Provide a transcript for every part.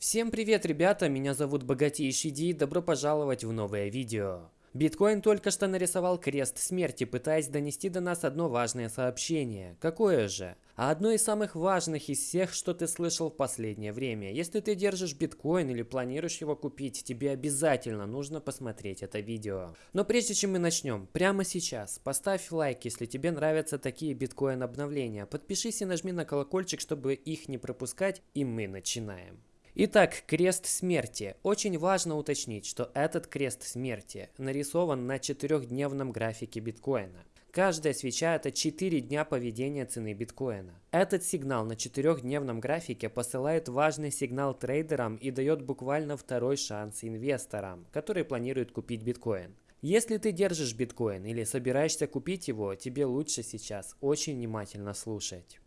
Всем привет, ребята! Меня зовут Богатейший Ди, добро пожаловать в новое видео. Биткоин только что нарисовал крест смерти, пытаясь донести до нас одно важное сообщение. Какое же? А одно из самых важных из всех, что ты слышал в последнее время. Если ты держишь биткоин или планируешь его купить, тебе обязательно нужно посмотреть это видео. Но прежде чем мы начнем, прямо сейчас, поставь лайк, если тебе нравятся такие биткоин обновления. Подпишись и нажми на колокольчик, чтобы их не пропускать, и мы начинаем. Итак, крест смерти. Очень важно уточнить, что этот крест смерти нарисован на четырехдневном графике биткоина. Каждая свеча – это 4 дня поведения цены биткоина. Этот сигнал на четырехдневном графике посылает важный сигнал трейдерам и дает буквально второй шанс инвесторам, которые планируют купить биткоин. Если ты держишь биткоин или собираешься купить его, тебе лучше сейчас очень внимательно слушать.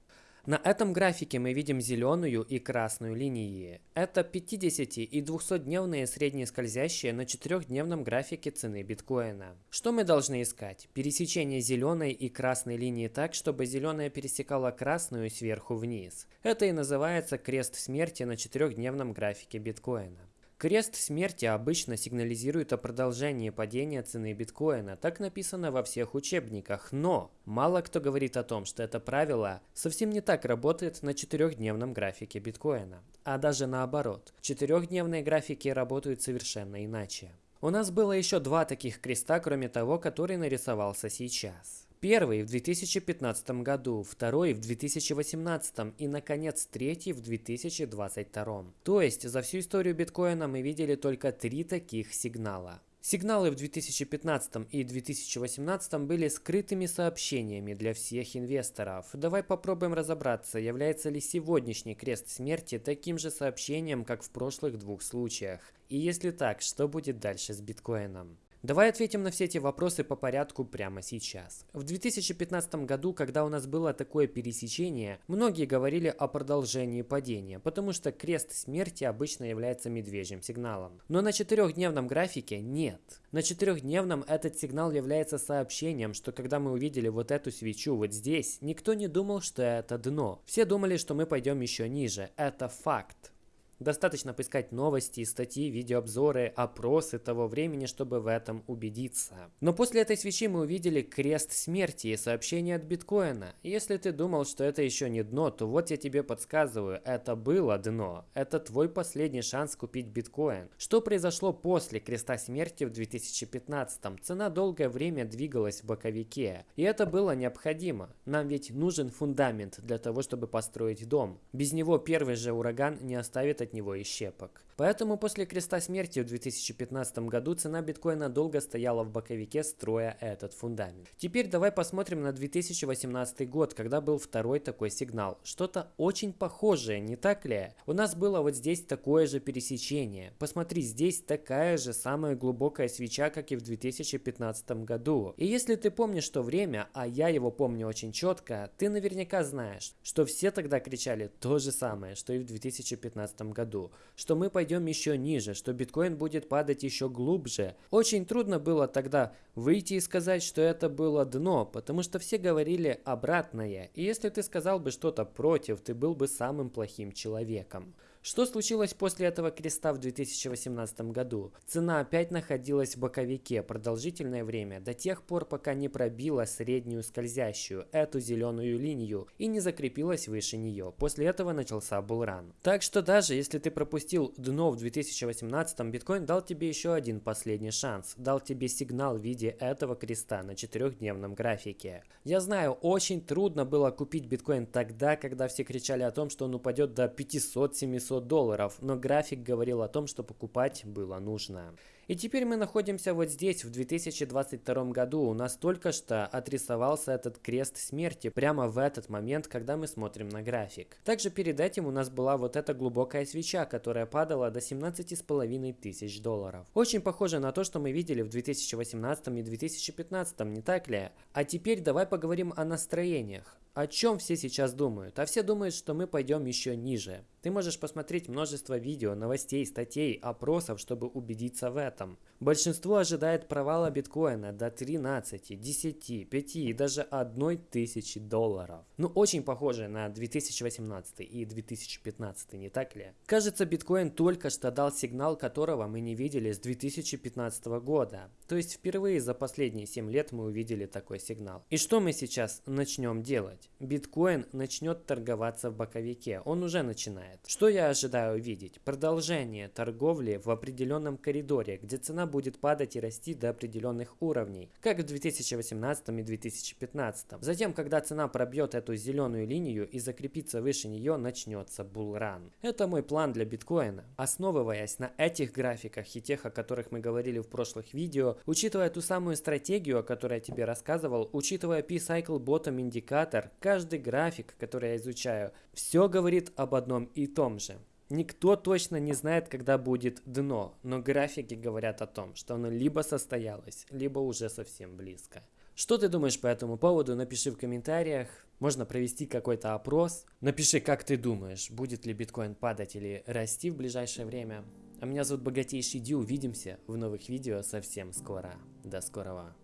На этом графике мы видим зеленую и красную линии. Это 50 и 200-дневные средние скользящие на 4-дневном графике цены биткоина. Что мы должны искать? Пересечение зеленой и красной линии так, чтобы зеленая пересекала красную сверху вниз. Это и называется крест смерти на 4-дневном графике биткоина. Крест смерти обычно сигнализирует о продолжении падения цены биткоина, так написано во всех учебниках, но мало кто говорит о том, что это правило совсем не так работает на четырехдневном графике биткоина, а даже наоборот. Четырехдневные графики работают совершенно иначе. У нас было еще два таких креста, кроме того, который нарисовался сейчас. Первый в 2015 году, второй в 2018 и, наконец, третий в 2022. То есть за всю историю биткоина мы видели только три таких сигнала. Сигналы в 2015 и 2018 были скрытыми сообщениями для всех инвесторов. Давай попробуем разобраться, является ли сегодняшний крест смерти таким же сообщением, как в прошлых двух случаях. И если так, что будет дальше с биткоином? Давай ответим на все эти вопросы по порядку прямо сейчас. В 2015 году, когда у нас было такое пересечение, многие говорили о продолжении падения, потому что крест смерти обычно является медвежьим сигналом. Но на четырехдневном графике нет. На четырехдневном этот сигнал является сообщением, что когда мы увидели вот эту свечу вот здесь, никто не думал, что это дно. Все думали, что мы пойдем еще ниже. Это факт. Достаточно поискать новости, статьи, видеообзоры, опросы того времени, чтобы в этом убедиться. Но после этой свечи мы увидели крест смерти и сообщение от биткоина. Если ты думал, что это еще не дно, то вот я тебе подсказываю, это было дно. Это твой последний шанс купить биткоин. Что произошло после креста смерти в 2015? -м? Цена долгое время двигалась в боковике. И это было необходимо. Нам ведь нужен фундамент для того, чтобы построить дом. Без него первый же ураган не оставит от него и щепок. Поэтому после креста смерти в 2015 году цена биткоина долго стояла в боковике, строя этот фундамент. Теперь давай посмотрим на 2018 год, когда был второй такой сигнал. Что-то очень похожее, не так ли? У нас было вот здесь такое же пересечение. Посмотри, здесь такая же самая глубокая свеча, как и в 2015 году. И если ты помнишь то время, а я его помню очень четко, ты наверняка знаешь, что все тогда кричали то же самое, что и в 2015 году, что мы пойдем еще ниже, что биткоин будет падать еще глубже. Очень трудно было тогда выйти и сказать, что это было дно, потому что все говорили обратное. И если ты сказал бы что-то против, ты был бы самым плохим человеком. Что случилось после этого креста в 2018 году? Цена опять находилась в боковике продолжительное время, до тех пор, пока не пробила среднюю скользящую, эту зеленую линию, и не закрепилась выше нее. После этого начался булран. Так что даже если ты пропустил дно в 2018, биткоин дал тебе еще один последний шанс. Дал тебе сигнал в виде этого креста на четырехдневном графике. Я знаю, очень трудно было купить биткоин тогда, когда все кричали о том, что он упадет до 500-700 500 долларов, но график говорил о том, что покупать было нужно. И теперь мы находимся вот здесь, в 2022 году. У нас только что отрисовался этот крест смерти прямо в этот момент, когда мы смотрим на график. Также перед этим у нас была вот эта глубокая свеча, которая падала до 17,5 тысяч долларов. Очень похоже на то, что мы видели в 2018 и 2015, не так ли? А теперь давай поговорим о настроениях. О чем все сейчас думают? А все думают, что мы пойдем еще ниже. Ты можешь посмотреть множество видео, новостей, статей, опросов, чтобы убедиться в этом. Большинство ожидает провала биткоина до 13, 10, 5 и даже 1 тысячи долларов. Ну, очень похоже на 2018 и 2015, не так ли? Кажется, биткоин только что дал сигнал, которого мы не видели с 2015 года. То есть впервые за последние 7 лет мы увидели такой сигнал. И что мы сейчас начнем делать? Биткоин начнет торговаться в боковике. Он уже начинает. Что я ожидаю увидеть? Продолжение торговли в определенном коридоре, где цена будет падать и расти до определенных уровней, как в 2018 и 2015. Затем, когда цена пробьет эту зеленую линию и закрепится выше нее, начнется булран. Это мой план для биткоина. Основываясь на этих графиках и тех, о которых мы говорили в прошлых видео, учитывая ту самую стратегию, о которой я тебе рассказывал, учитывая P-Cycle Bottom индикатор, каждый график, который я изучаю, все говорит об одном и том же. Никто точно не знает, когда будет дно, но графики говорят о том, что оно либо состоялось, либо уже совсем близко. Что ты думаешь по этому поводу? Напиши в комментариях. Можно провести какой-то опрос. Напиши, как ты думаешь, будет ли биткоин падать или расти в ближайшее время. А меня зовут Богатейший Ди. Увидимся в новых видео совсем скоро. До скорого.